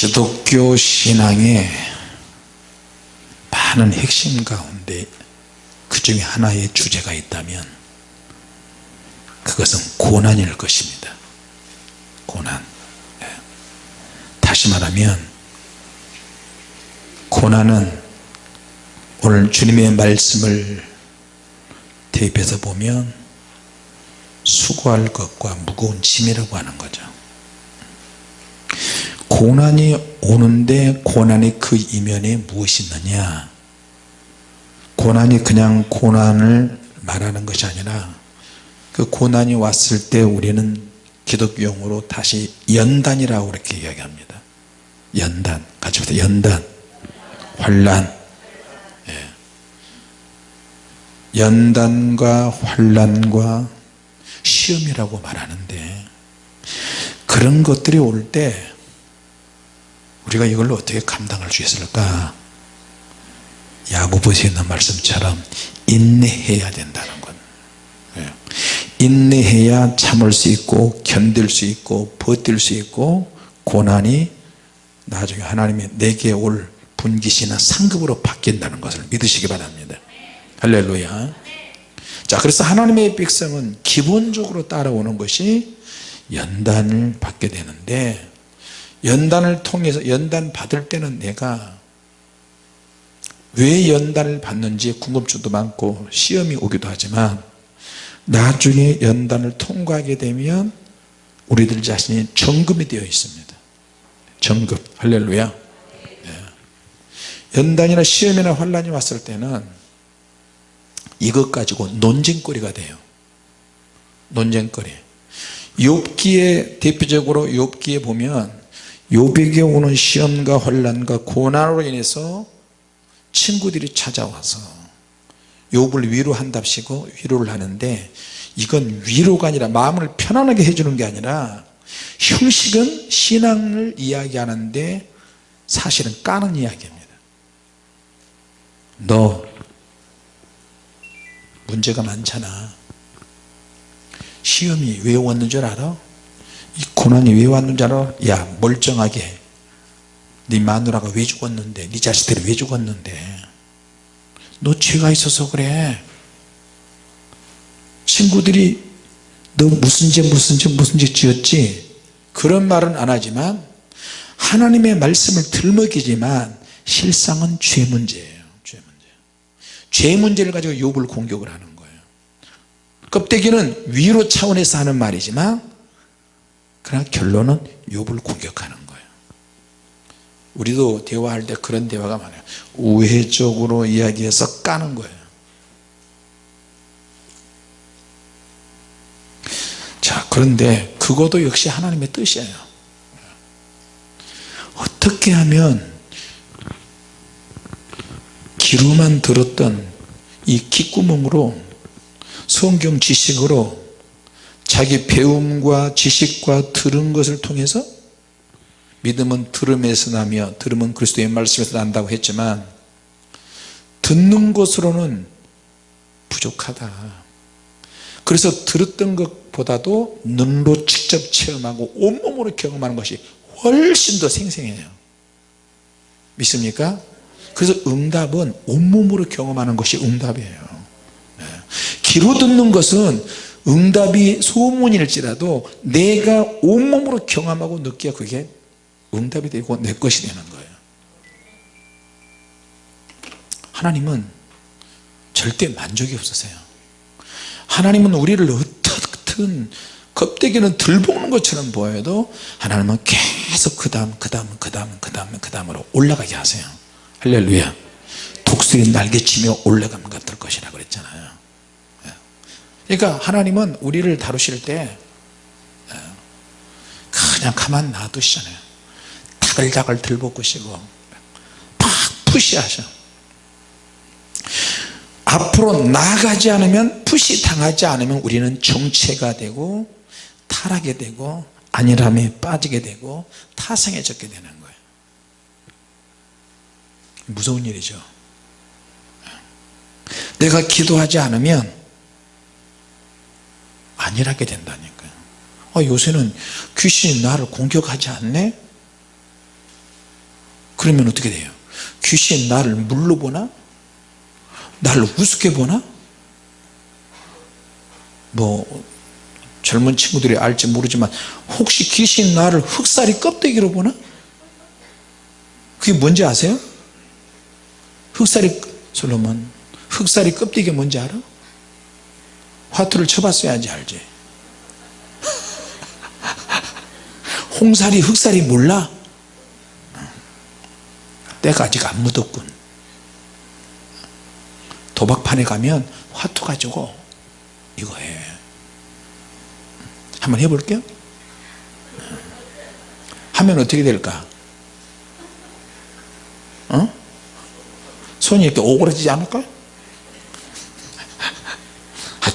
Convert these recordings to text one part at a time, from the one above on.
기독교 신앙의 많은 핵심 가운데 그 중에 하나의 주제가 있다면 그것은 고난일 것입니다. 고난. 예. 다시 말하면 고난은 오늘 주님의 말씀을 대입해서 보면 수고할 것과 무거운 짐이라고 하는 거죠 고난이 오는데 고난의 그 이면에 무엇이 있느냐? 고난이 그냥 고난을 말하는 것이 아니라 그 고난이 왔을 때 우리는 기독용어로 다시 연단이라고 그렇게 이야기합니다. 연단. 같이 보세요. 연단. 환란. 예. 연단과 환란과 시험이라고 말하는데 그런 것들이 올때 우리가 이걸 어떻게 감당할 수 있을까? 야고보서 있는 말씀처럼 인내해야 된다는 것. 예. 인내해야 참을 수 있고 견딜 수 있고 버틸 수 있고 고난이 나중에 하나님이 내게 올 분기시나 상급으로 바뀐다는 것을 믿으시기 바랍니다. 할렐루야. 자 그래서 하나님의 백성은 기본적으로 따라오는 것이 연단을 받게 되는데 연단을 통해서 연단 받을 때는 내가 왜 연단을 받는지 궁금증도 많고 시험이 오기도 하지만 나중에 연단을 통과하게 되면 우리들 자신이 정금이 되어 있습니다. 정금 할렐루야. 예. 연단이나 시험이나 환란이 왔을 때는 이것 가지고 논쟁거리가 돼요. 논쟁거리. 욥기에 대표적으로 욥기에 보면 욥에게 오는 시험과 환란과 고난으로 인해서 친구들이 찾아와서 욥을 위로한답시고 위로를 하는데 이건 위로가 아니라 마음을 편안하게 해주는 게 아니라 형식은 신앙을 이야기하는데 사실은 까는 이야기입니다 너 문제가 많잖아 시험이 왜 왔는 줄 알아? 이 고난이 왜 왔는 줄 알아? 야 멀쩡하게. 네 마누라가 왜 죽었는데? 네 자식들이 왜 죽었는데? 너 죄가 있어서 그래. 친구들이 너 무슨 죄 무슨 죄 무슨 죄 지었지? 그런 말은 안 하지만 하나님의 말씀을 들먹이지만 실상은 죄 문제예요. 죄 문제. 죄 문제를 가지고 욥을 공격을 하는 거예요. 껍데기는 위로 차원에서 하는 말이지만 그러나 결론은 욥을 공격하는 거예요. 우리도 대화할 때 그런 대화가 많아요. 우회적으로 이야기해서 까는 거예요. 자 그런데 그것도 역시 하나님의 뜻이에요. 어떻게 하면 귀로만 들었던 이 귓구멍으로 성경 지식으로 자기 배움과 지식과 들은 것을 통해서 믿음은 들음에서 나며 들음은 그리스도의 말씀에서 난다고 했지만 듣는 것으로는 부족하다. 그래서 들었던 것보다도 눈으로 직접 체험하고 온몸으로 경험하는 것이 훨씬 더 생생해요. 믿습니까? 그래서 응답은 온몸으로 경험하는 것이 응답이에요. 귀로 듣는 것은 응답이 소문일지라도 내가 온몸으로 경험하고 느껴야 그게 응답이 되고 내 것이 되는 거예요. 하나님은 절대 만족이 없으세요. 하나님은 우리를 어떻든 껍데기는 들볶는 것처럼 보여도 하나님은 계속 그 다음 그 다음 그 다음 그 다음 그 다음으로 올라가게 하세요. 할렐루야. 독수리 날개치며 올라가면 같을 것이라 그랬잖아요 그러니까 하나님은 우리를 다루실 때 그냥 가만 놔두시잖아요. 다글다글 들볶으시고 팍 푸시하셔. 앞으로 나가지 않으면 푸시 당하지 않으면 우리는 정체가 되고 타락이 되고 안일함에 빠지게 되고 타성해졌게 되는 거예요. 무서운 일이죠. 내가 기도하지 않으면 안일하게 된다니까요. 아, 요새는 귀신이 나를 공격하지 않네? 그러면 어떻게 돼요? 귀신 나를 물로 보나? 나를 우습게 보나? 뭐 젊은 친구들이 알지 모르지만 혹시 귀신 나를 흑살이 껍데기로 보나? 그게 뭔지 아세요? 흑살이 솔로몬 흑살이 껍데기가 뭔지 알아 화투를 쳐봤어야지 알지? 홍살이 흑살이 몰라? 때가 아직 안 묻었군. 도박판에 가면 화투 가지고 이거 해. 한번 해볼게요. 하면 어떻게 될까? 어? 손이 이렇게 오그라지지 않을까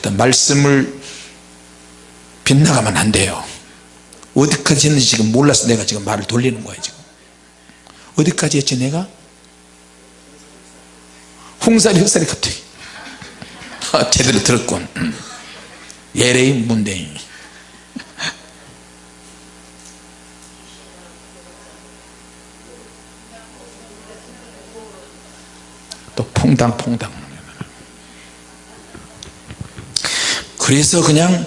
하여튼 말씀을 빗나가면 안 돼요. 어디까지 했는지 지금 몰라서 내가 지금 말을 돌리는 거예요 지금. 어디까지 했지 내가? 홍살이 흑살이 갑자기. 아, 제대로 들었군. 예레이 문대인. 또 퐁당퐁당 그래서 그냥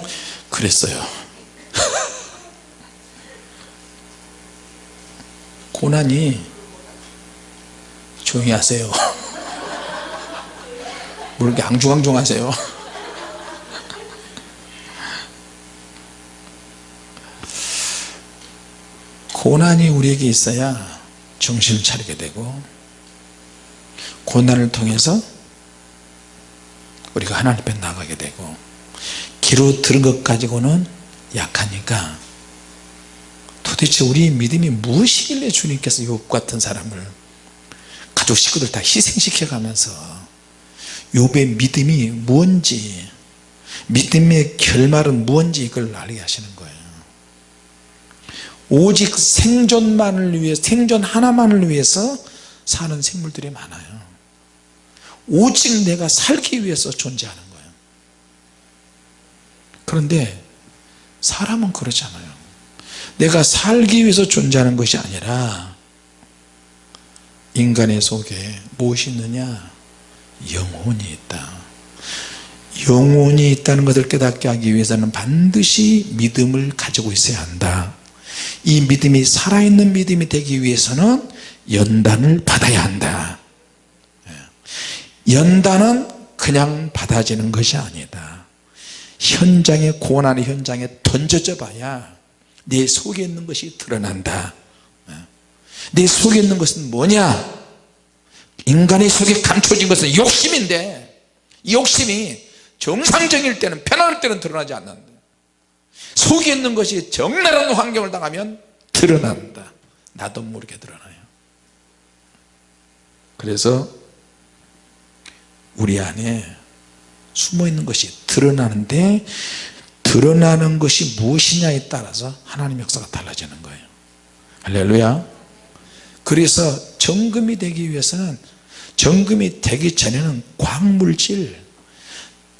그랬어요. 고난이 조용히 하세요. 뭐 이렇게 앙중앙중 하세요? 고난이 우리에게 있어야 정신을 차리게 되고 고난을 통해서 우리가 하나님 앞에 나가게 되고 기로 들은 것 가지고는 약하니까 도대체 우리 믿음이 무엇이길래 주님께서 욥 같은 사람을 가족 식구들 다 희생시켜 가면서 욥의 믿음이 뭔지 믿음의 결말은 무엇인지 이걸 알게 하시는 거예요. 오직 생존만을 위해 생존 하나만을 위해서 사는 생물들이 많아요. 오직 내가 살기 위해서 존재하는 그런데 사람은 그렇잖아요. 내가 살기 위해서 존재하는 것이 아니라 인간의 속에 무엇이 있느냐? 영혼이 있다. 영혼이 있다는 것을 깨닫게 하기 위해서는 반드시 믿음을 가지고 있어야 한다. 이 믿음이 살아있는 믿음이 되기 위해서는 연단을 받아야 한다. 연단은 그냥 받아지는 것이 아니다 현장에 고난의 현장에 던져져 봐야 내 속에 있는 것이 드러난다. 내 속에 있는 것은 뭐냐? 인간의 속에 감춰진 것은 욕심인데 이 욕심이 정상적일 때는 편안할 때는 드러나지 않는다. 속에 있는 것이 적나라한 환경을 당하면 드러난다. 나도 모르게 드러나요. 그래서 우리 안에 숨어있는 것이 드러나는데 드러나는 것이 무엇이냐에 따라서 하나님의 역사가 달라지는 거예요. 할렐루야. 그래서 정금이 되기 위해서는 정금이 되기 전에는 광물질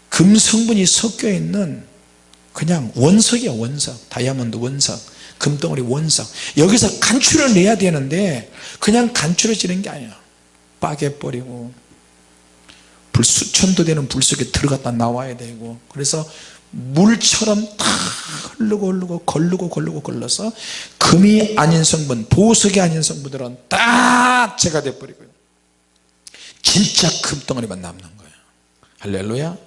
금 성분이 섞여 있는 그냥 원석이야 원석. 다이아몬드 원석 금덩어리 원석. 여기서 간추려 내야 되는데 그냥 간추려지는 게 아니야. 빠개 버리고 불 수천도 되는 불 속에 들어갔다 나와야 되고 그래서 물처럼 다 흐르고 흐르고 걸르고 걸르고 걸러서 금이 아닌 성분 보석이 아닌 성분들은 다 제가 돼버리고요. 진짜 금덩어리만 남는 거예요. 할렐루야.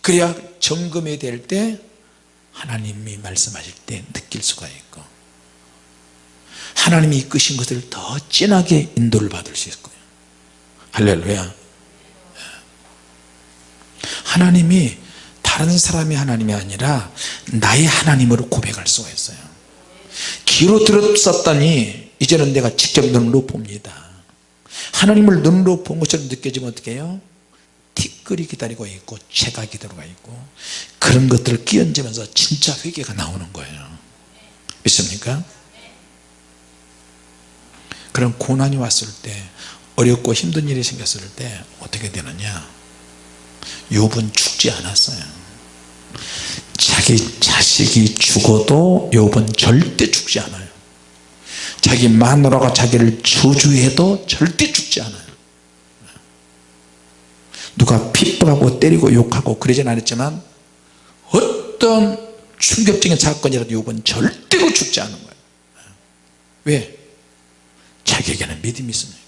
그래야 점검이 될 때 하나님이 말씀하실 때 느낄 수가 있고 하나님이 이끄신 것을 더 진하게 인도를 받을 수 있고요. 할렐루야 하나님이 다른 사람의 하나님이 아니라 나의 하나님으로 고백할 수가 있어요 귀로 들었었더니 이제는 내가 직접 눈으로 봅니다 하나님을 눈으로 본 것처럼 느껴지면 어떻게 해요? 티끌이 기다리고 있고 채가 기다리고 있고 그런 것들을 끼얹으면서 진짜 회개가 나오는 거예요 믿습니까? 그런 고난이 왔을 때 어렵고 힘든 일이 생겼을 때 어떻게 되느냐 욥은 죽지 않았어요. 자기 자식이 죽어도 욥은 절대 죽지 않아요. 자기 마누라가 자기를 저주해도 절대 죽지 않아요. 누가 핍박하고 때리고 욕하고 그러진 않았지만 어떤 충격적인 사건이라도 욕은 절대로 죽지 않은 거예요. 왜? 자기에게는 믿음이 있습니다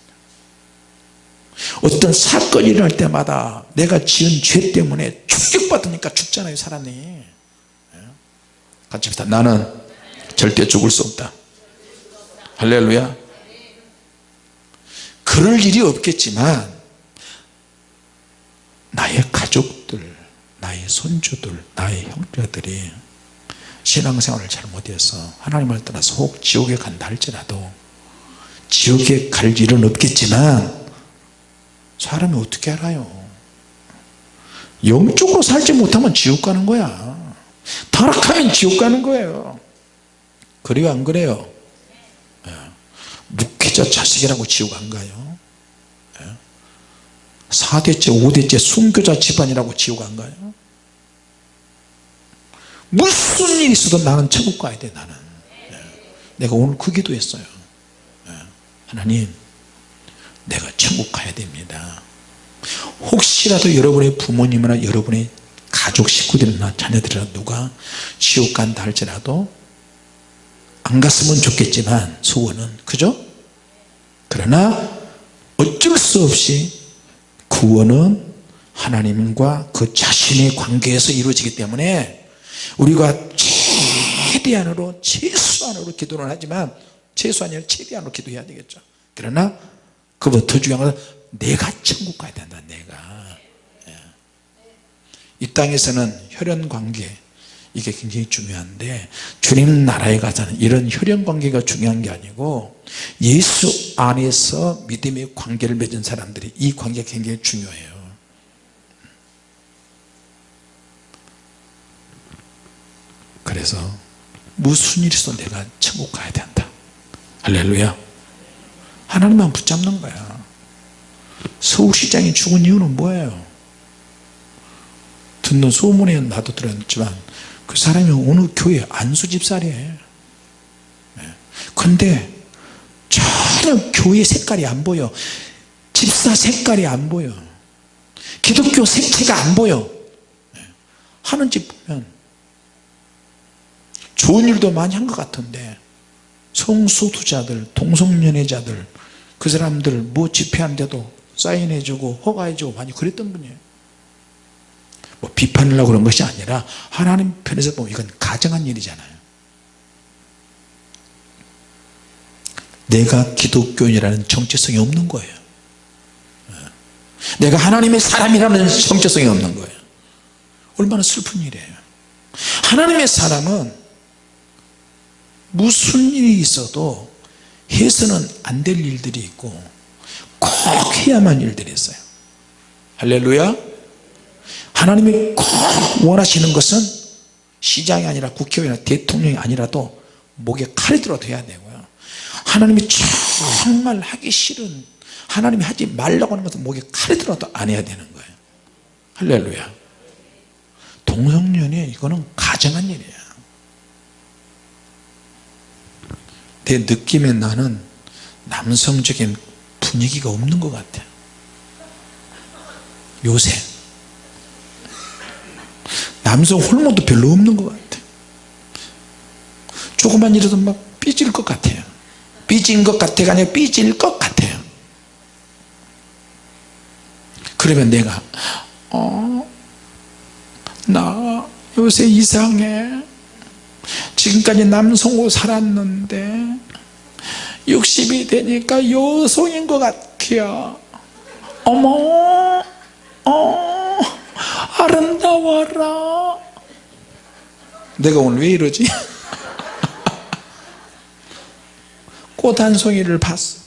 어떤 사건이 일어날 때마다 내가 지은 죄 때문에 충격받으니까 죽잖아요 사람이. 예? 같이 합시다. 나는 절대 죽을 수 없다. 할렐루야. 그럴 일이 없겠지만 나의 가족들 나의 손주들 나의 형제들이 신앙생활을 잘못해서 하나님을 떠나서 혹 지옥에 간다 할지라도 지옥에 갈 일은 없겠지만 사람이 어떻게 알아요 영적으로 살지 못하면 지옥 가는 거야 타락하면 지옥 가는 거예요 그래요 안 그래요 예. 묵히자 자식이라고 지옥 안 가요 예. 4대째 5대째 순교자 집안이라고 지옥 안 가요 무슨 일이 있어도 나는 천국 가야 돼 나는 예. 내가 오늘 그 기도했어요 예. 하나님 내가 천국 가야 됩니다 혹시라도 여러분의 부모님이나 여러분의 가족 식구들이나 자녀들이나 누가 지옥 간다 할지라도 안 갔으면 좋겠지만 소원은 그죠? 그러나 어쩔 수 없이 구원은 하나님과 그 자신의 관계에서 이루어지기 때문에 우리가 최대한으로 최소한으로 기도를 하지만 최소한이 아니라 최대한으로 기도해야 되겠죠 그러나 그보다 더 중요한 것은 내가 천국 가야 된다 내가. 예. 이 땅에서는 혈연관계 이게 굉장히 중요한데 주님 나라에 가서는 이런 혈연관계가 중요한 게 아니고 예수 안에서 믿음의 관계를 맺은 사람들이 이 관계가 굉장히 중요해요. 그래서 무슨 일이 있어도 내가 천국 가야 된다? 할렐루야 하나님만 붙잡는 거야. 서울시장이 죽은 이유는 뭐예요? 듣는 소문에 나도 들었지만 그 사람이 어느 교회 안수집사래. 근데 전혀 교회 색깔이 안 보여. 집사 색깔이 안 보여. 기독교 색채가 안 보여. 하는 집 보면 좋은 일도 많이 한 것 같은데 성소수자들 동성연애자들 그 사람들 뭐 집회한데도 사인해주고 허가해주고 많이 그랬던 분이에요. 뭐 비판하려고 그런 것이 아니라 하나님 편에서 보면 이건 가정한 일이잖아요. 내가 기독교인이라는 정체성이 없는 거예요. 내가 하나님의 사람이라는 정체성이 없는 거예요. 얼마나 슬픈 일이에요. 하나님의 사람은 무슨 일이 있어도 해서는 안 될 일들이 있고 꼭 해야만 일들이 있어요. 할렐루야. 하나님이 꼭 원하시는 것은 시장이 아니라 국회의원이나 대통령이 아니라도 목에 칼이 들어도 해야 되고요. 하나님이 정말 하기 싫은 하나님이 하지 말라고 하는 것은 목에 칼이 들어도 안 해야 되는 거예요. 할렐루야. 동성연애 이거는 가정한 일이에요 내 느낌에 나는 남성적인 분위기가 없는 것 같아. 요새. 남성 호르몬도 별로 없는 것 같아. 조금만 이래도 막 삐질 것 같아요. 삐진 것 같아가 아니라 삐질 것 같아요. 그러면 내가 어, 나 요새 이상해 지금까지 남성으로 살았는데 60이 되니까 여성인 것 같아요. 어머 어 아름다워라. 내가 오늘 왜 이러지? 꽃 한 송이를 봤어.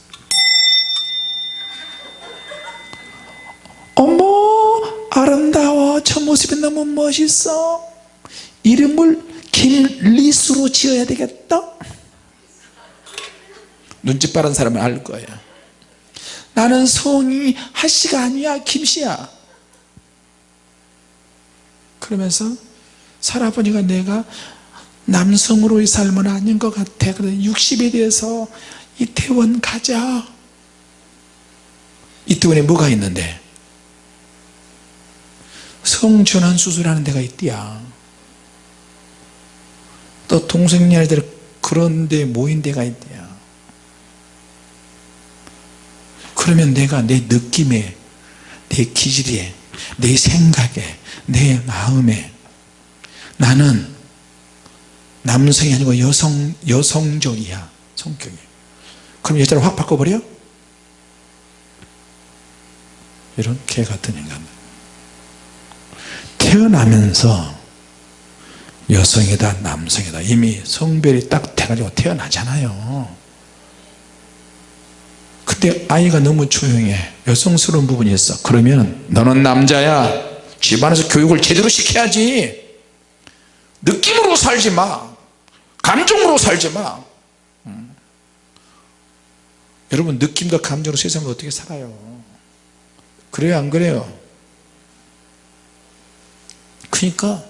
어머 아름다워. 저 모습이 너무 멋있어. 이름을 김리수로 지어야 되겠다? 눈치 빠른 사람은 알 거예요. 나는 성이 하씨가 아니야 김씨야. 그러면서 살아보니까 내가 남성으로의 삶은 아닌 것 같아. 그래 60에 대해서 이태원 가자. 이태원에 뭐가 있는데? 성전환 수술하는 데가 있대야 또 동성애자들 그런 데 모인 데가 있대야 그러면 내가 내 느낌에 내 기질에 내 생각에 내 마음에 나는 남성이 아니고 여성, 여성적이야 성격이. 그럼 여자를 확 바꿔버려? 이런 개 같은 인간. 태어나면서 여성이다 남성이다. 이미 성별이 딱 돼가지고 태어나잖아요. 근데 아이가 너무 조용해. 여성스러운 부분이 있어. 그러면 너는 남자야. 집안에서 교육을 제대로 시켜야지. 느낌으로 살지 마. 감정으로 살지 마. 음. 여러분 느낌과 감정으로 세상을 어떻게 살아요? 그래요 안 그래요? 그러니까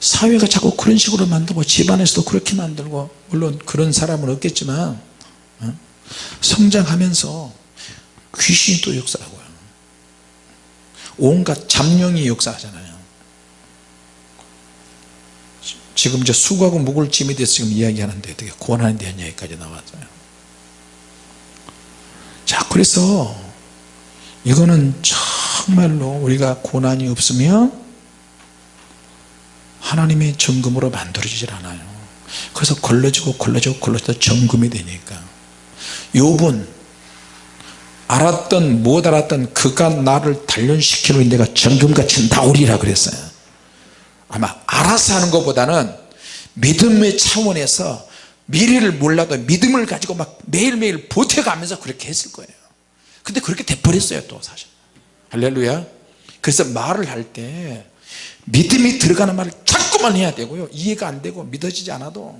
사회가 자꾸 그런 식으로 만들고 집안에서도 그렇게 만들고 물론 그런 사람은 없겠지만 어? 성장하면서 귀신이 또 역사하고요. 온갖 잡룡이 역사하잖아요. 지금 이제 수고하고 묵을짐에 대해서 지금 이야기하는데 되게 고난에 대한 이야기까지 나왔어요. 자 그래서 이거는 정말로 우리가 고난이 없으면 하나님의 정금으로 만들어지질 않아요. 그래서 걸러지고 걸러지고 걸러지다 정금이 되니까. 욥은 알았던 못 알았던 그가 나를 단련시키는 내가 정금같이 나오리라 그랬어요. 아마 알아서 하는 것보다는 믿음의 차원에서 미래를 몰라도 믿음을 가지고 막 매일매일 보태가면서 그렇게 했을 거예요. 근데 그렇게 돼버렸어요 또 사실. 할렐루야. 그래서 말을 할 때 믿음이 들어가는 말을 자꾸만 해야 되고요. 이해가 안 되고 믿어지지 않아도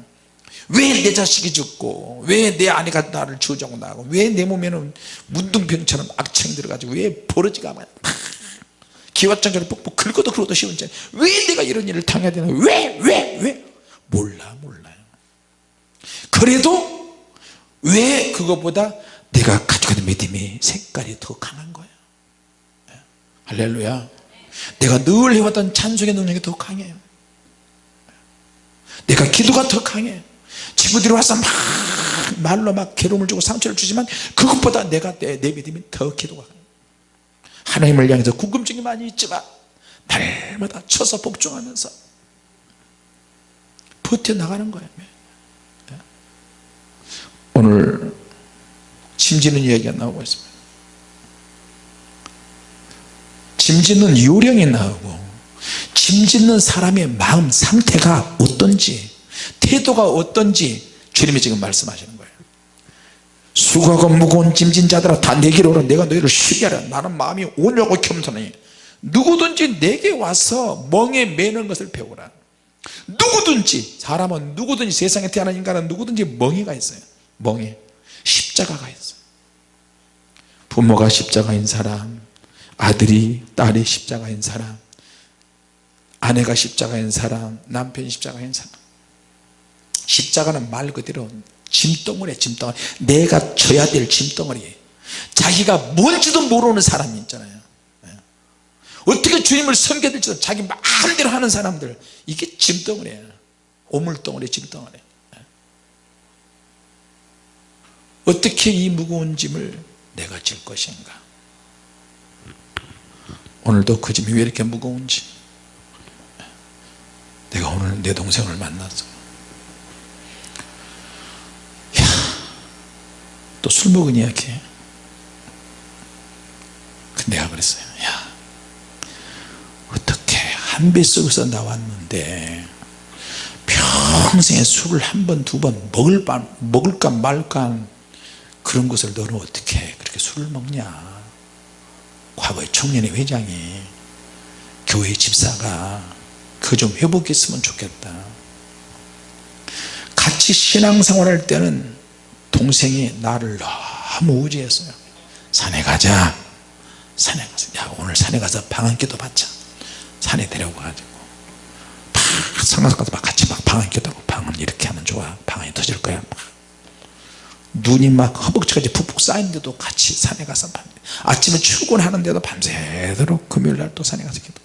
왜 내 자식이 죽고 왜 내 아내가 나를 저주하고 나고 왜 내 몸에는 문둥병처럼 악청이 들어가지고 왜 버러지가 막 기왓장처럼 뻑뻑 긁어도 긁어도 쉬운지 왜 내가 이런 일을 당해야 되나? 왜 왜, 왜? 몰라 몰라요. 그래도 왜 그것보다 내가 가지고 있는 믿음이 색깔이 더 강한 거예요? 할렐루야 내가 늘 해왔던 찬송의 능력이 더 강해요. 내가 기도가 더 강해 친구들이 와서 막 말로 막 괴로움을 주고 상처를 주지만 그것보다 내가 내, 내 믿음이 더 기도가 하나님을 향해서 궁금증이 많이 있지만 날마다 쳐서 복종하면서 버텨나가는 거예요. 오늘 짐지는 이야기가 나오고 있습니다 짐짓는 요령이 나오고 짐짓는 사람의 마음 상태가 어떤지 태도가 어떤지 주님이 지금 말씀하시는 거예요. 수고하고 무거운 짐진 자들아 다 내게로 오라 내가 너희를 쉬게 하라. 나는 마음이 온유하고 겸손하니 누구든지 내게 와서 멍에 매는 것을 배우라. 누구든지 사람은 누구든지 세상에 태어난 인간은 누구든지 멍에가 있어요. 멍에. 십자가가 있어요. 부모가 십자가인 사람 아들이 딸이 십자가인 사람 아내가 십자가인 사람 남편이 십자가인 사람. 십자가는 말 그대로 짐덩어리 짐덩어리. 내가 져야 될 짐덩어리. 자기가 뭔지도 모르는 사람이 있잖아요. 네. 어떻게 주님을 섬겨야 될지도 자기 마음대로 하는 사람들. 이게 짐덩어리예요 오물덩어리 짐덩어리. 네. 어떻게 이 무거운 짐을 내가 질 것인가 오늘도 그 짐이 왜 이렇게 무거운지. 내가 오늘 내 동생을 만났어 또 술 먹은 이야기 내가 그랬어요. 야 어떻게 한 뱃속에서 나왔는데 평생에 술을 한 번 두 번 먹을 먹을까 말까 그런 것을 너는 어떻게 그렇게 술을 먹냐 과거에 청년회 회장이 교회 집사가 그 좀 회복했으면 좋겠다. 같이 신앙생활 할 때는 동생이 나를 너무 우지했어요. 산에 가자. 산에 가서 야 오늘 산에 가서 방한기도 받자. 산에 데려가가지고. 막 상가서 가서 막 같이 막 방한기도 하고 방은 이렇게 하면 좋아. 방이 터질 거야. 막. 눈이 막 허벅지까지 푹푹 쌓이는데도 같이 산에 가서 밤 아침에 출근하는데도 밤새도록 금요일날 또 산에 가서 기도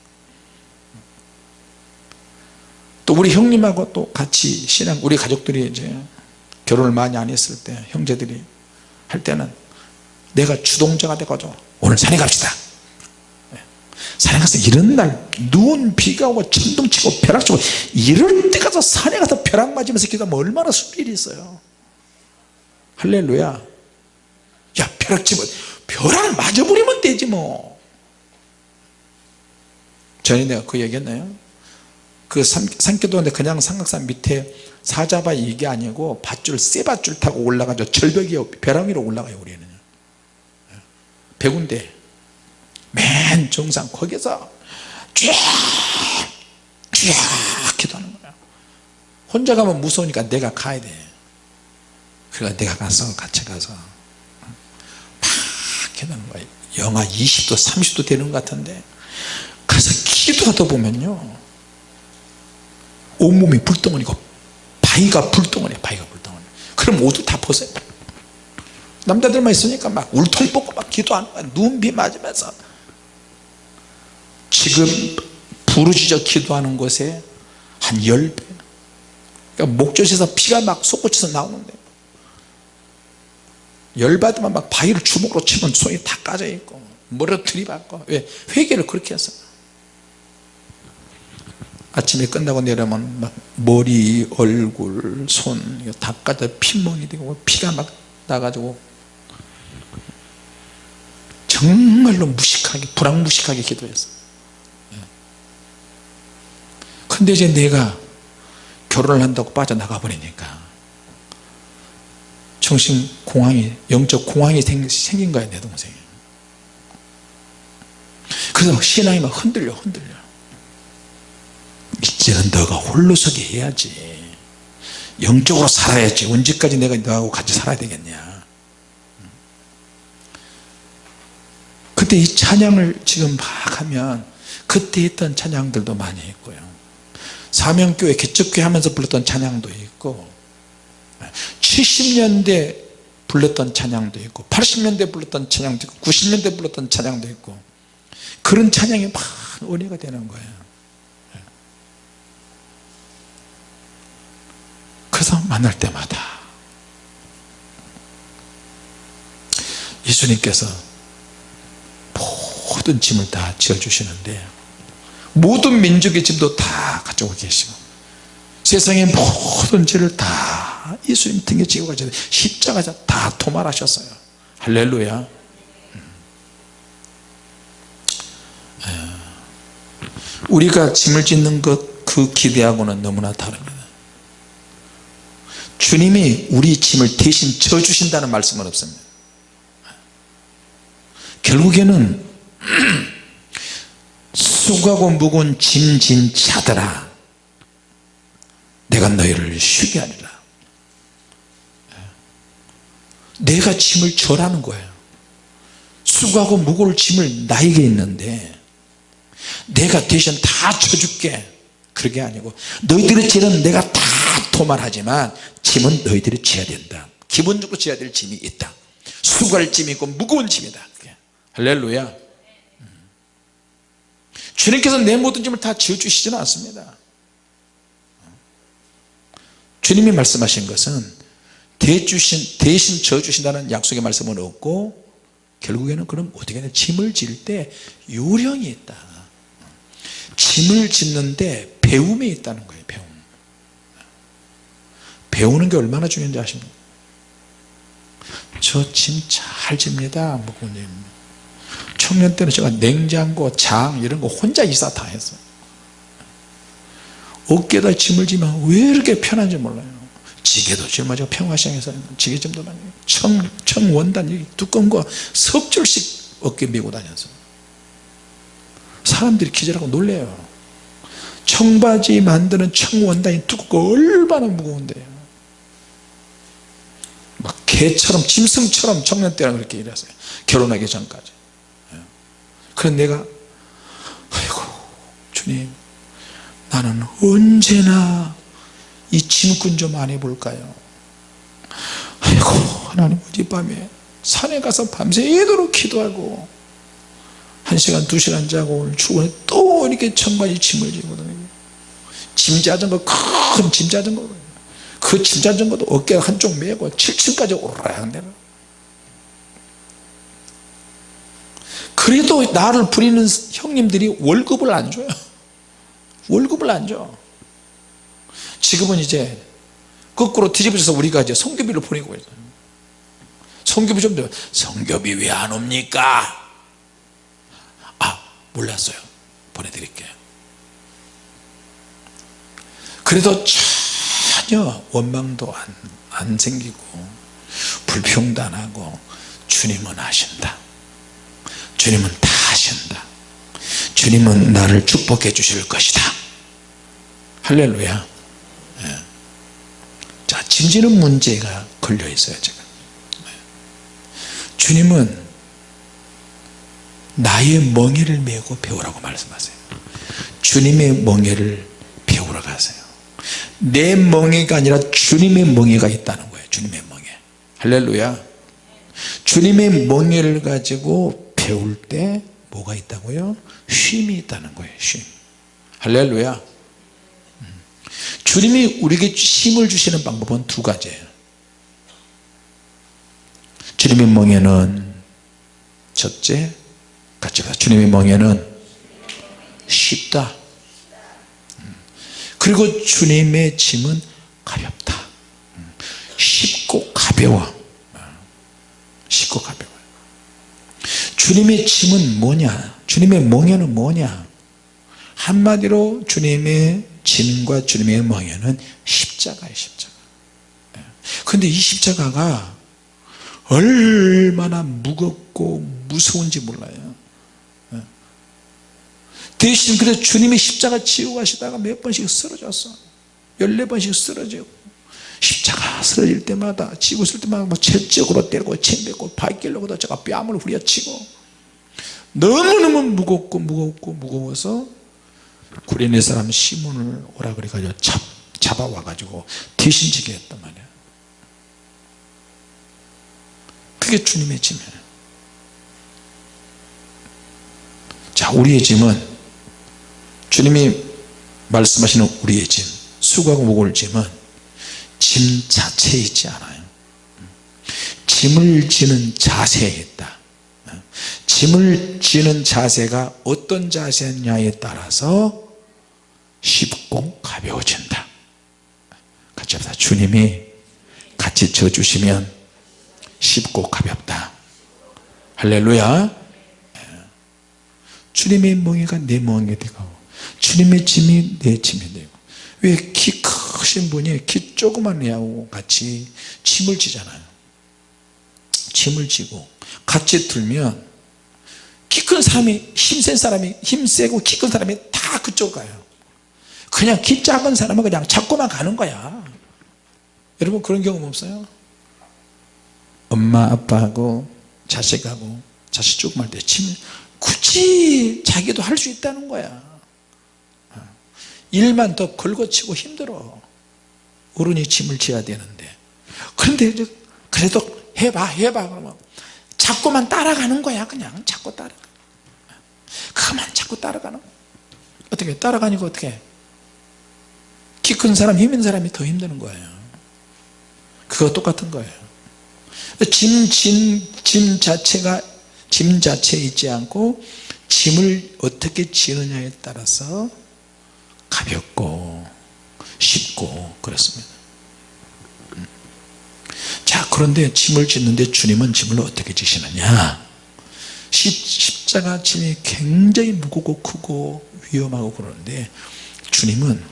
또 우리 형님하고 또 같이 신앙 우리 가족들이 이제 결혼을 많이 안 했을 때 형제들이 할 때는 내가 주동자가 돼가지고 오늘 산에 갑시다. 예. 산에 가서 이런 날눈 비가 오고 천둥 치고 벼락 치고 이럴 때 가서 산에 가서 벼락 맞으면서 기도하면 얼마나 수일이 있어요. 할렐루야. 야 벼락 치면 벼락 맞아버리면 되지 뭐. 전에 내가 그 얘기했나요? 그 산, 산기도인데 그냥 삼각산 밑에 사자바 이게 아니고 밧줄 쇠 밧줄 타고 올라가죠. 절벽이 벼락 위로 올라가요 우리는. 백운대 맨 정상 거기서 쫙쫙 기도하는 거야. 혼자 가면 무서우니까 내가 가야 돼. 그래서 내가 가서 같이 가서. 막 기도하는 거야 영하 20도 30도 되는 것 같은데 가서 기도하다 보면요. 온몸이 불덩어리고 바위가 불덩어리 바위가 불덩어리. 그럼 옷도 다 벗어요. 남자들만 있으니까 막 울통 뽑고 막 기도하는 거야 눈비 맞으면서. 지금 부르짖어 기도하는 곳에 한 10배. 그러니까 목젖에서 피가 막 솟구쳐서 나오는데 열받으면 막 바위를 주먹으로 치면 손이 다 까져 있고 머리로 들이받고. 왜 회개를 그렇게 했어요. 아침에 끝나고 내려면 막 머리 얼굴 손 다 까져 핏멍이 되고 피가 막 나가지고 정말로 무식하게 불황무식하게 기도했어 근데 이제 내가 결혼을 한다고 빠져나가 버리니까 정신 공황이 영적 공황이 생긴 거야 내 동생이. 그래서 신앙이 막 흔들려 흔들려. 이제는 너가 홀로서기 해야지. 영적으로 살아야지. 언제까지 내가 너하고 같이 살아야 되겠냐. 그때 이 찬양을 지금 막 하면 그때 했던 찬양들도 많이 있고요. 사명교회 개척교회 하면서 불렀던 찬양도 있고 70년대 불렀던 찬양도 있고 80년대 불렀던 찬양도 있고 90년대 불렀던 찬양도 있고 그런 찬양이 막 은혜가 되는 거예요. 그래서 만날 때마다 예수님께서 모든 짐을 다 지어주시는데 모든 민족의 짐도 다 가지고 계시고 세상의 모든 죄를 다 예수님 등에 지고 가셔서 십자가에서 다 도말하셨어요. 할렐루야. 우리가 짐을 짓는 것 그 기대하고는 너무나 다릅니다. 주님이 우리 짐을 대신 져주신다는 말씀은 없습니다. 결국에는 수고하고 무거운 짐진 자들아 내가 너희를 쉬게 하리라 내가 짐을 져라는 거예요. 수고하고 무거울 짐을 나에게 있는데 내가 대신 다 져줄게. 그게 아니고 너희들의 죄는 내가 다 도말하지만 짐은 너희들이 져야 된다. 기본적으로 져야 될 짐이 있다. 수고할 짐이 있고 무거운 짐이다. 할렐루야. 주님께서 내 모든 짐을 다 지어주시지는 않습니다. 주님이 말씀하신 것은 대주신, 대신 져주신다는 약속의 말씀은 없고 결국에는 그럼 어떻게 하냐? 짐을 질 때 요령이 있다. 짐을 짓는데 배움이 있다는 거예요 배움. 배우는 게 얼마나 중요한지 아십니까? 저 짐 잘 집니다 목구님. 청년 때는 제가 냉장고 장 이런 거 혼자 이사 다 했어요. 어깨에다 짐을 지면 왜 이렇게 편한지 몰라요 지게도 짊어지고 평화시장에서 지게짐도 많이 청, 청원단 두꺼운 거 섭줄씩 어깨 메고 다녀서 사람들이 기절하고 놀래요. 청바지 만드는 청원단이 두껍고 얼마나 무거운데요 막 개처럼 짐승처럼 청년 때는 그렇게 일했어요. 결혼하기 전까지. 그래서 내가 아이고 주님 나는 언제나 이 짐꾼 좀 안 해볼까요? 아이고 하나님 어젯밤에 산에 가서 밤새도록 기도하고 한 시간 두 시간 자고 오늘 출근해 또 이렇게 청바지 짐을 다니고 짐 자전거 큰 짐 자전거. 그 짐 자전거도 어깨 한쪽 메고 7층까지 오르락 내려. 그래도 나를 부리는 형님들이 월급을 안 줘요. 월급을 안 줘. 지금은 이제 거꾸로 뒤집어져서 우리가 이제 성교비를 보내고 있어요. 성교비 좀 더, 성교비 왜 안 옵니까? 아 몰랐어요. 보내드릴게요. 그래도 전혀 원망도 안, 안 생기고 불평도 안 하고 주님은 하신다. 주님은 다 하신다. 주님은 나를 축복해 주실 것이다. 할렐루야 예. 자 짐지는 문제가 걸려 있어요 제가 네. 주님은 나의 멍에를 메고 배우라고 말씀하세요 주님의 멍에를 배우러 가세요 내 멍에가 아니라 주님의 멍에가 있다는 거예요 주님의 멍에 할렐루야 주님의 멍에를 가지고 배울 때 뭐가 있다고요? 쉼이 있다는 거예요 쉼 할렐루야 음. 주님이 우리에게 힘을 주시는 방법은 두 가지예요. 주님의 멍에는 첫째 같이 봐 주님의 멍에는 쉽다. 음. 그리고 주님의 짐은 가볍다. 음. 쉽고 가벼워. 쉽고 가벼워. 주님의 짐은 뭐냐? 주님의 멍에는 뭐냐 한마디로 주님의 짐과 주님의 멍에는 십자가예요 십자가. 근데 이 십자가가 얼마나 무겁고 무서운지 몰라요. 대신 그래서 주님이 십자가 지고 가시다가 몇 번씩 쓰러졌어. 14번씩 쓰러지고. 십자가 쓰러질 때마다 지고 있을 때마다 뭐 채찍으로 때리고 침뱉고 발길로도 제가 뺨을 후려치고. 너무너무 무겁고 무겁고 무거워서 구레네 사람 시몬을 오라 그래가지고 잡, 잡아와 가지고 대신 지게 했단 말이야. 그게 주님의 짐이에요 자 우리의 짐은 주님이 말씀하시는 우리의 짐 수고하고 무거울 짐은 짐 자체에 있지 않아요. 짐을 지는 자세에 있다 짐을 지는 자세가 어떤 자세냐에 따라서 쉽고 가벼워진다. 같이 합시다. 주님이 같이 져주시면 쉽고 가볍다. 할렐루야. 주님의 멍에가 내 멍에 되고 주님의 짐이 내 짐이 되고 왜 키 크신 분이 키 조그만 애하고 같이 짐을 지잖아요. 짐을 지고 같이 들면 키 큰 사람이 힘센 사람이 힘세고 키 큰 사람이 다 그쪽 가요. 그냥 키 작은 사람은 그냥 잡고만 가는 거야. 여러분 그런 경험 없어요? 엄마 아빠하고 자식하고 자식 조그만 때 짐, 굳이 자기도 할 수 있다는 거야. 일만 더 걸거치고 힘들어. 어른이 짐을 지어야 되는데. 그런데 그래도 해봐 해봐. 그러면 자꾸만 따라가는 거야 그냥. 자꾸 따라가 그만 자꾸 따라가는 어떻게 따라가니까 어떻게? 키 큰 사람 힘 있는 사람이 더 힘드는 거예요. 그거 똑같은 거예요. 짐, 짐, 짐 자체가 짐 자체에 있지 않고 짐을 어떻게 지느냐에 따라서 가볍고 쉽고 그렇습니다 그런데 짐을 짓는데 주님은 짐을 어떻게 지시느냐? 십자가 짐이 굉장히 무겁고 크고 위험하고 그러는데 주님은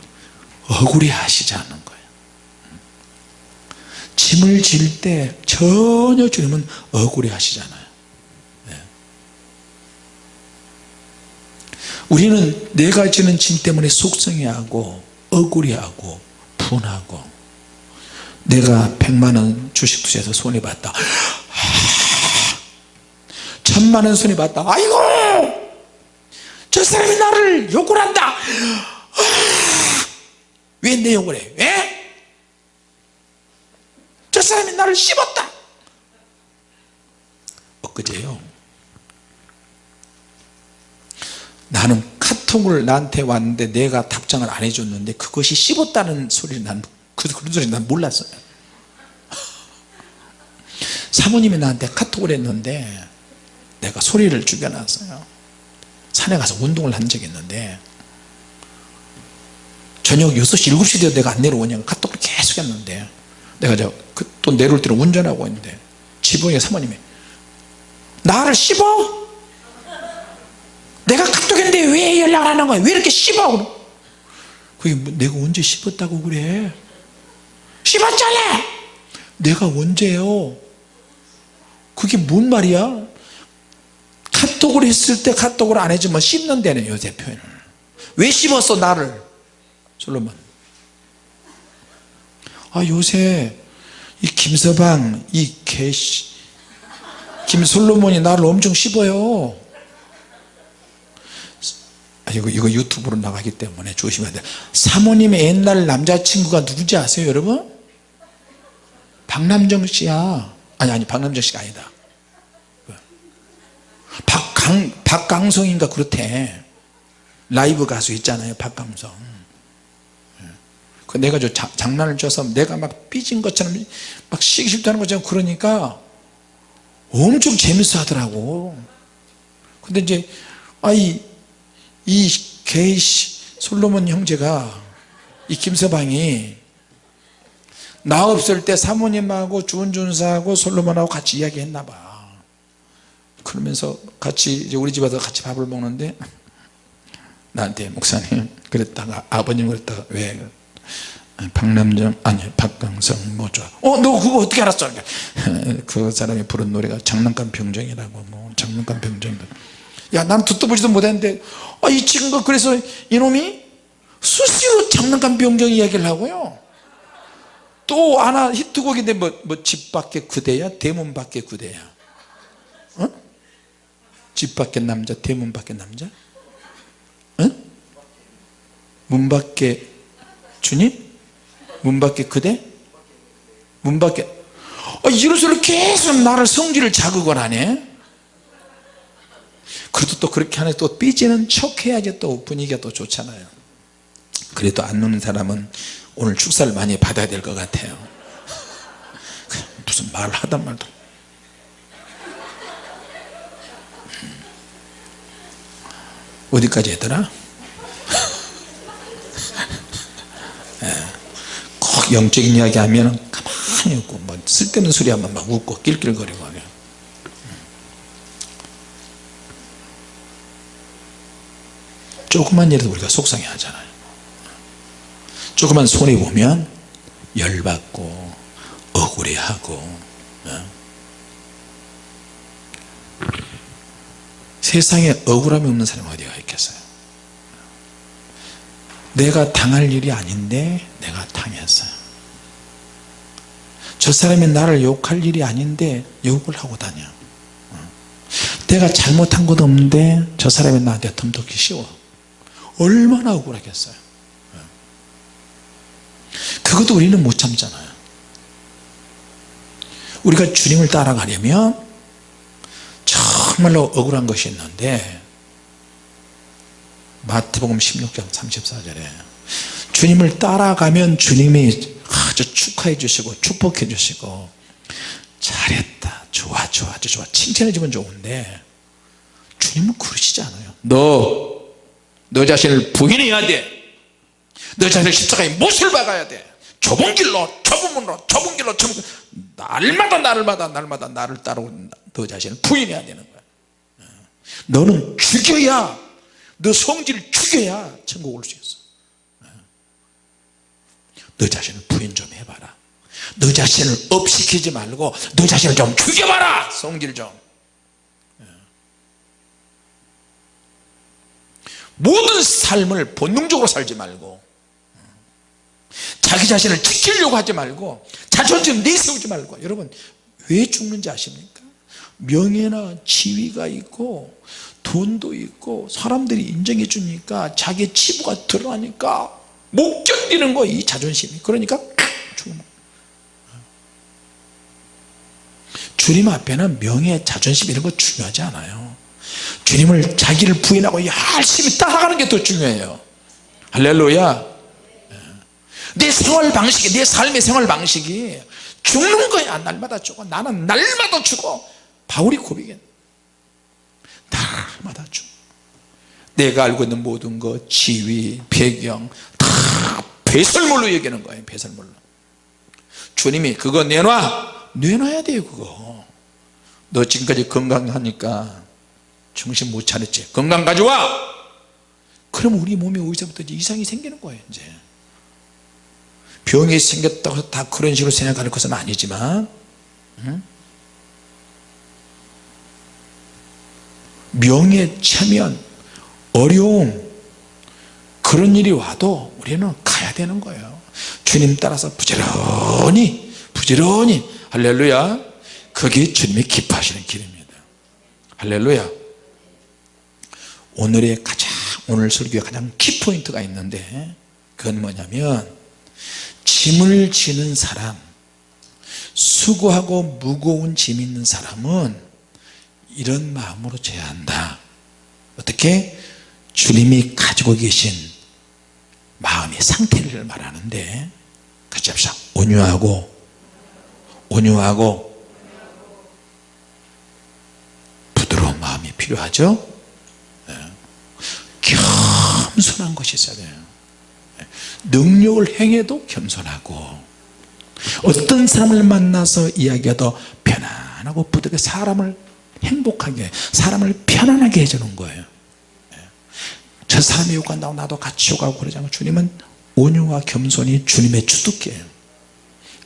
억울해 하시지 않는 거예요. 짐을 질 때 전혀 주님은 억울해 하시잖아요. 네. 우리는 내가 지는 짐 때문에 속상해하고 억울해하고 분하고 내가 백만원 주식 투자해서 손해봤다. 천만원 손해봤다. 아이고! 저 사람이 나를 욕을 한다. 왜 내 욕을 해? 왜? 저 사람이 나를 씹었다. 엊그제요. 나는 카톡을 나한테 왔는데 내가 답장을 안 해줬는데 그것이 씹었다는 소리를 난 그, 그런 소리 난 몰랐어요. 사모님이 나한테 카톡을 했는데 내가 소리를 죽여놨어요. 산에 가서 운동을 한 적이 있는데 저녁 6시 7시 되어 내가 안 내려오냐고 카톡을 계속 했는데 내가 저또 내려올 때는 운전하고 있는데 지붕에 사모님이 나를 씹어? 내가 카톡했는데 왜 연락을 안 하는 거야? 왜 이렇게 씹어? 그게 뭐 내가 언제 씹었다고 그래 씹었잖아. 내가 언제요? 그게 뭔 말이야? 카톡을 했을 때 카톡을 안 해주면 씹는다네 요새 표현을. 왜 씹었어 나를? 솔로몬. 아 요새 이 김서방 이 개씨 김솔로몬이 나를 엄청 씹어요. 아, 이거, 이거 유튜브로 나가기 때문에 조심해야 돼. 사모님의 옛날 남자친구가 누군지 아세요 여러분? 박남정 씨야. 아니 아니 박남정 씨가 아니다. 박강, 박강성인가 그렇대. 라이브 가수 있잖아요 박강성. 그 내가 저 자, 장난을 쳐서 내가 막 삐진 것처럼 막 쉬기 싫다는 것처럼 그러니까 엄청 재밌어 하더라고. 근데 이제 아이 이 게이시 솔로몬 형제가 이 김서방이 나 없을 때 사모님하고 주은준사하고 솔로몬하고 같이 이야기했나 봐. 그러면서 같이 이제 우리 집에 서 같이 밥을 먹는데 나한테 목사님 그랬다가 아버님 그랬다가 왜 박남정 아니 박강성 뭐 좋아 어너 그거 어떻게 알았어? 그 사람이 부른 노래가 장난감 병정이라고 뭐 장난감 병정. 야난 듣도 보지도 못했는데 아, 이 친구가 그래서 이놈이 수시로 장난감 병정 이야기를 하고요 또 하나 히트곡인데 뭐, 뭐 집 밖에 그대야? 대문 밖에 그대야? 어? 집 밖에 남자 대문 밖에 남자? 어? 문 밖에 주님? 문 밖에 그대? 문 밖에. 아, 이런 소리 계속 나를 성질을 자극을 하네. 그래도 또 그렇게 하네. 또 삐지는 척 해야지 또 분위기가 또 좋잖아요. 그래도 안 노는 사람은 오늘 축사를 많이 받아야 될 것 같아요. 무슨 말을 하단 말도. 어디까지 했더라? 예. 꼭 영적인 이야기 하면 가만히 있고 뭐 쓸데없는 소리 하면 막 웃고 낄낄거리고 하면. 조그만 일에도 우리가 속상해 하잖아요 조그만 손해 보면 열받고 억울해하고 어? 세상에 억울함이 없는 사람이 어디가 있겠어요 내가 당할 일이 아닌데 내가 당했어요 저 사람이 나를 욕할 일이 아닌데 욕을 하고 다녀 어. 내가 잘못한 것도 없는데 저 사람이 나한테 덤덕기 쉬워 얼마나 억울하겠어요 어. 그것도 우리는 못 참잖아요. 우리가 주님을 따라가려면 정말로 억울한 것이 있는데 마태복음 16장 34절에 주님을 따라가면 주님이 아주 축하해 주시고 축복해 주시고 잘했다 좋아 좋아 아주 좋아 칭찬해 주면 좋은데 주님은 그러시지 않아요. 너너 자신을 부인해야 돼 너 자신을 십자가에 못을 박아야 돼. 좁은 길로 좁은 문으로 좁은 길로 좁은 길로 날마다 날마다 날마다 나를 따라오는 너 자신을 부인해야 되는 거야. 너는 죽여야 너 성질을 죽여야 천국 올 수 있어. 너 자신을 부인 좀 해봐라. 너 자신을 업시키지 말고 너 자신을 좀 죽여봐라. 성질 좀. 모든 삶을 본능적으로 살지 말고 자기 자신을 지키려고 하지 말고 자존심 내세우지 말고. 여러분 왜 죽는지 아십니까? 명예나 지위가 있고 돈도 있고 사람들이 인정해 주니까 자기 치부가 드러나니까 못 견디는 거 이 자존심이. 그러니까 죽는 주님 앞에는 명예 자존심 이런 거 중요하지 않아요. 주님을 자기를 부인하고 열심히 따라가는 게 더 중요해요. 할렐루야 내 생활 방식이 내 삶의 생활 방식이 죽는 거야. 날마다 죽어. 나는 날마다 죽어. 바울이 고백해. 날마다 죽어. 내가 알고 있는 모든 것 지위 배경 다 배설물로 여기는 거예요 배설물로. 주님이 그거 내놔. 내놔야 돼요 그거. 너 지금까지 건강하니까 정신 못 차렸지? 건강 가져와. 그럼 우리 몸에 어디서부터 이상이 생기는 거예요 이제 병이 생겼다고 해서 다 그런 식으로 생각하는 것은 아니지만 응? 명예 체면 어려움 그런 일이 와도 우리는 가야 되는 거예요. 주님 따라서 부지런히 부지런히 할렐루야. 그게 주님이 기뻐하시는 길입니다. 할렐루야. 오늘의 가장 오늘 설교의 가장 키포인트가 있는데 그건 뭐냐면 짐을 지는 사람 수고하고 무거운 짐 있는 사람은 이런 마음으로 져야 한다 어떻게 주님이 가지고 계신 마음의 상태를 말하는데 같이 합시다 온유하고 온유하고 부드러운 마음이 필요하죠 네. 겸손한 것이 있어야 돼요 네. 능력을 행해도 겸손하고 어떤 사람을 만나서 이야기해도 편안하고 부드럽게 사람을 행복하게 사람을 편안하게 해주는 거예요. 저 사람이 욕한다고 나도 같이 욕하고 그러지 않고 주님은 온유와 겸손이 주님의 주특기예요.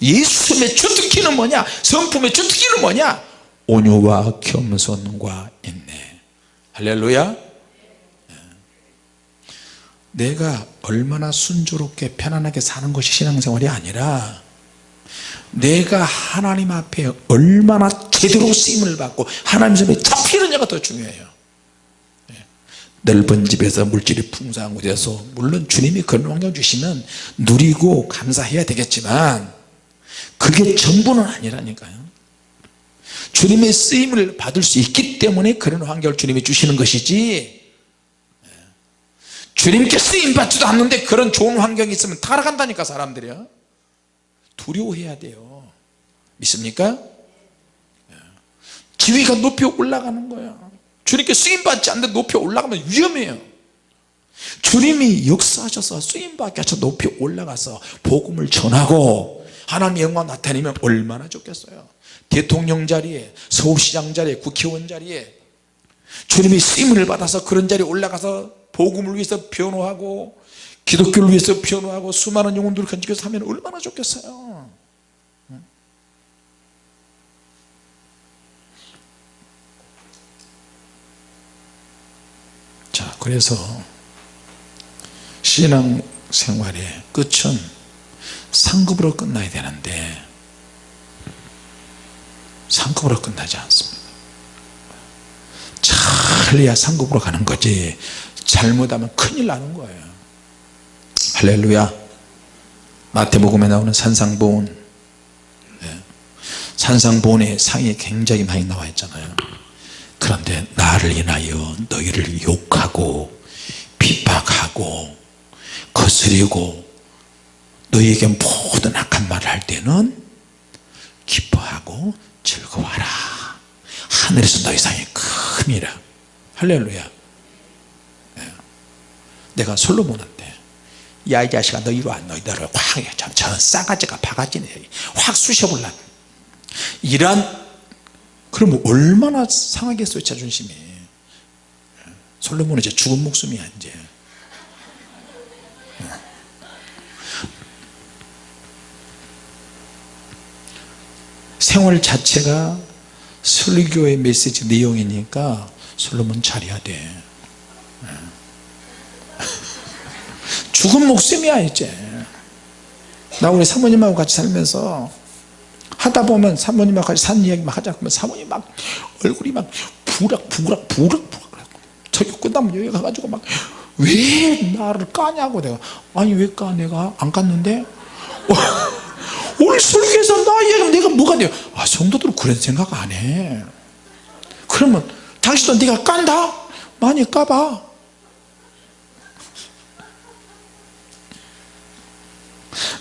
예수님의 주특기는 뭐냐? 성품의 주특기는 뭐냐? 온유와 겸손과 인내. 할렐루야 내가 얼마나 순조롭게 편안하게 사는 것이 신앙생활이 아니라 내가 하나님 앞에 얼마나 제대로 쓰임을 받고 하나님 손에 잡히느냐가 더 중요해요. 넓은 집에서 물질이 풍성한 곳에서 물론 주님이 그런 환경 주시면 누리고 감사해야 되겠지만 그게 전부는 아니라니까요. 주님의 쓰임을 받을 수 있기 때문에 그런 환경을 주님이 주시는 것이지 주님께 쓰임 받지도 않는데 그런 좋은 환경이 있으면 타락한다니까 사람들이요. 두려워해야 돼요. 믿습니까? 지위가 높이 올라가는 거야 주님께 쓰임받지 않는데 높이 올라가면 위험해요. 주님이 역사하셔서 쓰임받게 하셔서 높이 올라가서 복음을 전하고 하나님의 영광 나타내면 얼마나 좋겠어요. 대통령 자리에 서울시장 자리에 국회의원 자리에 주님이 쓰임을 받아서 그런 자리에 올라가서 복음을 위해서 변호하고 기독교를 위해서 변호하고 수많은 영혼들을 건지켜서 하면 얼마나 좋겠어요. 자 그래서 신앙생활의 끝은 상급으로 끝나야 되는데 상급으로 끝나지 않습니다. 잘 해야 상급으로 가는 거지 잘못하면 큰일 나는 거예요. 할렐루야. 마태복음에 나오는 산상보온 네. 산상보온의 상이 굉장히 많이 나와 있잖아요. 그런데 나를 인하여 너희를 욕하고 핍박하고 거스리고 너희에게 모든 악한 말을 할 때는 기뻐하고 즐거워하라. 하늘에서 너희 상이 큼이라. 할렐루야. 네. 내가 솔로몬한테 야 이 자식아 너 이리 와 너희들을 확저 싸가지가 바가지네. 확 쑤셔볼라. 이런 그러면 얼마나 상하겠어요 자존심이. 솔로몬은 이제 죽은 목숨이야 이제. 생활 자체가 설교의 메시지 내용이니까 솔로몬 잘해야 돼 죽은 목숨이야 이제. 나 우리 사모님하고 같이 살면서 하다 보면 사모님하고 같이 산 이야기 막 하자 그러면 사모님 막 얼굴이 막 부락 부락 부락 부락. 저기 끝나면 여기 가가지고 막 왜 나를 까냐고 내가. 아니 왜 까? 내가 안 깠는데? 오늘 설교에서 나 얘기하면 내가 뭐가 돼 깐대요? 아 성도들은 그런 생각 안해. 그러면 당신도 네가 깐다? 많이 까봐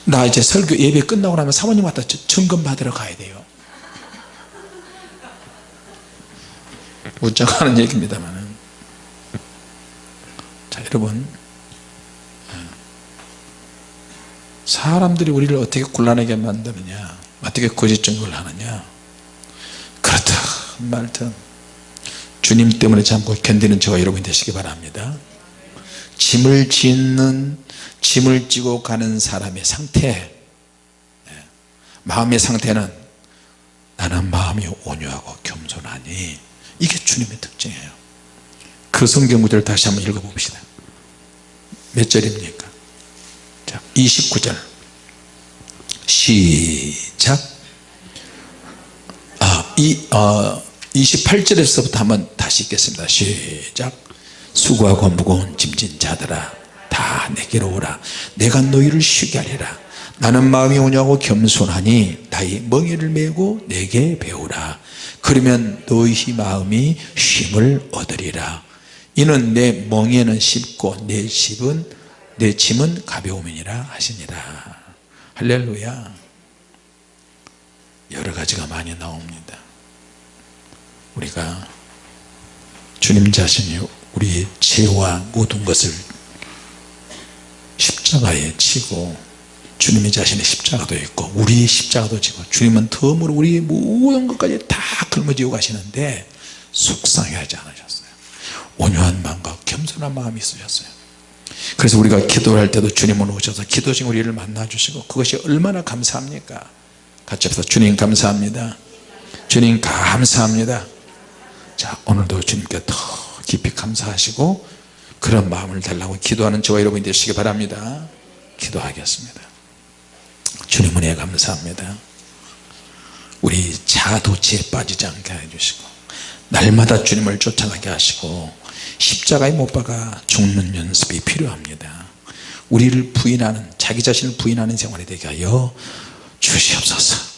나 이제 설교 예배 끝나고 나면 사모님한테 점검 받으러 가야 돼요. 웃자고 하는 얘기입니다만 자 여러분. 사람들이 우리를 어떻게 곤란하게 만드느냐 어떻게 거짓 증거를 하느냐. 그렇다 말든. 주님 때문에 참고 견디는 저와 여러분이 되시기 바랍니다. 짐을 짓는 짐을 지고 가는 사람의 상태. 예, 마음의 상태는 나는 마음이 온유하고 겸손하니 이게 주님의 특징이에요. 그 성경 구절을 다시 한번 읽어봅시다. 몇 절입니까? 자 29절. 시작. 아, 이, 어, 28절에서부터 한번 다시 읽겠습니다. 시작. 수고하고 무거운 짐진 자들아 다 내게로 오라. 내가 너희를 쉬게 하리라. 나는 마음이 오냐고 겸손하니 나의 멍에를 메고 내게 배우라. 그러면 너희 마음이 쉼을 얻으리라. 이는 내 멍에는 쉽고 내 집은 내 짐은 가벼움이니라 하시니라. 할렐루야. 여러 가지가 많이 나옵니다. 우리가 주님 자신이 우리의 죄와 모든 것을 십자가에 치고 주님의 자신의 십자가도 있고 우리의 십자가도 지고 주님은 덤으로 우리의 모든 것까지 다 걸머지고 가시는데 속상해하지 않으셨어요? 온유한 마음과 겸손한 마음이 있으셨어요? 그래서 우리가 기도를 할 때도 주님은 오셔서 기도 중 우리를 만나 주시고 그것이 얼마나 감사합니까? 같이 합시다. 주님 감사합니다. 주님 감사합니다. 자 오늘도 주님께 더 깊이 감사하시고 그런 마음을 달라고 기도하는 저와 여러분이 되시기 바랍니다. 기도하겠습니다. 주님 은혜 감사합니다. 우리 자도치에 빠지지 않게 해주시고 날마다 주님을 쫓아가게 하시고 십자가에 못 박아 죽는 연습이 필요합니다. 우리를 부인하는 자기 자신을 부인하는 생활이 되게 하여 주시옵소서